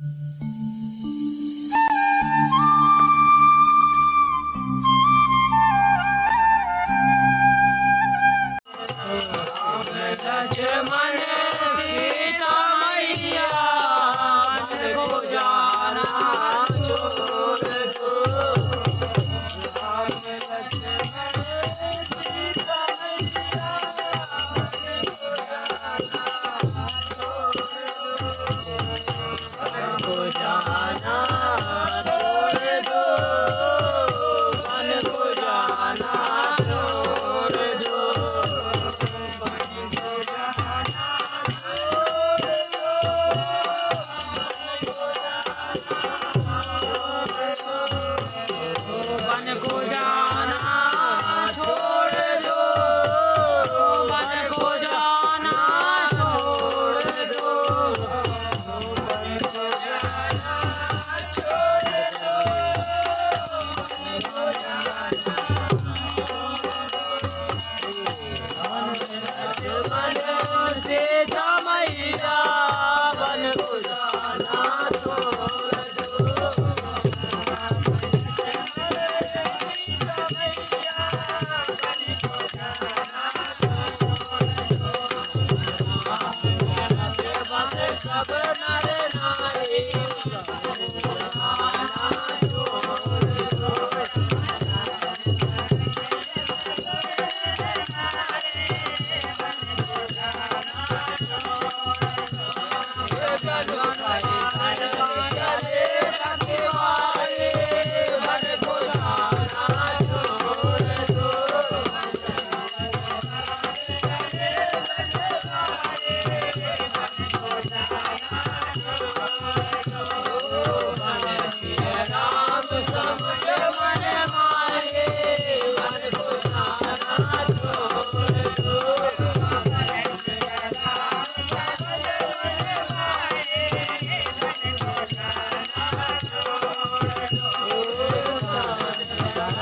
Música হবে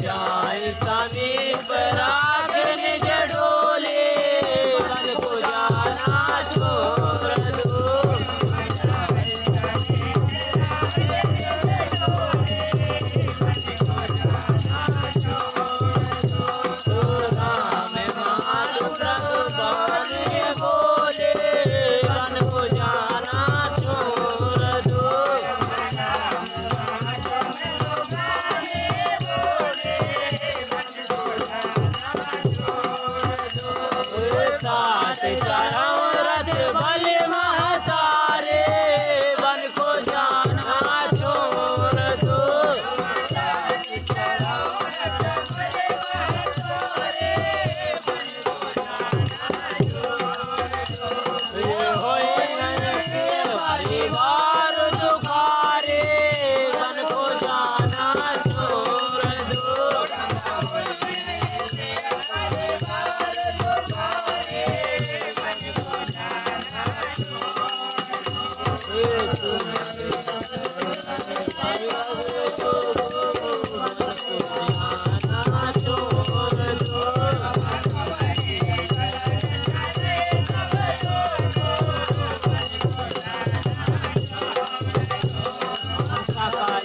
जाए सानी बरागन जाए से चढ़ाओ रथ बल महा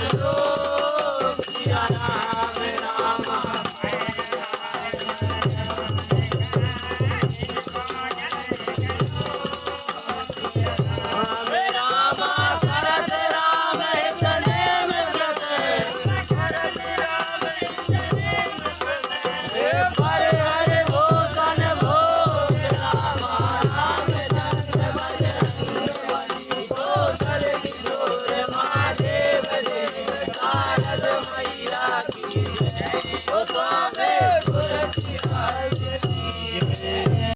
Lord.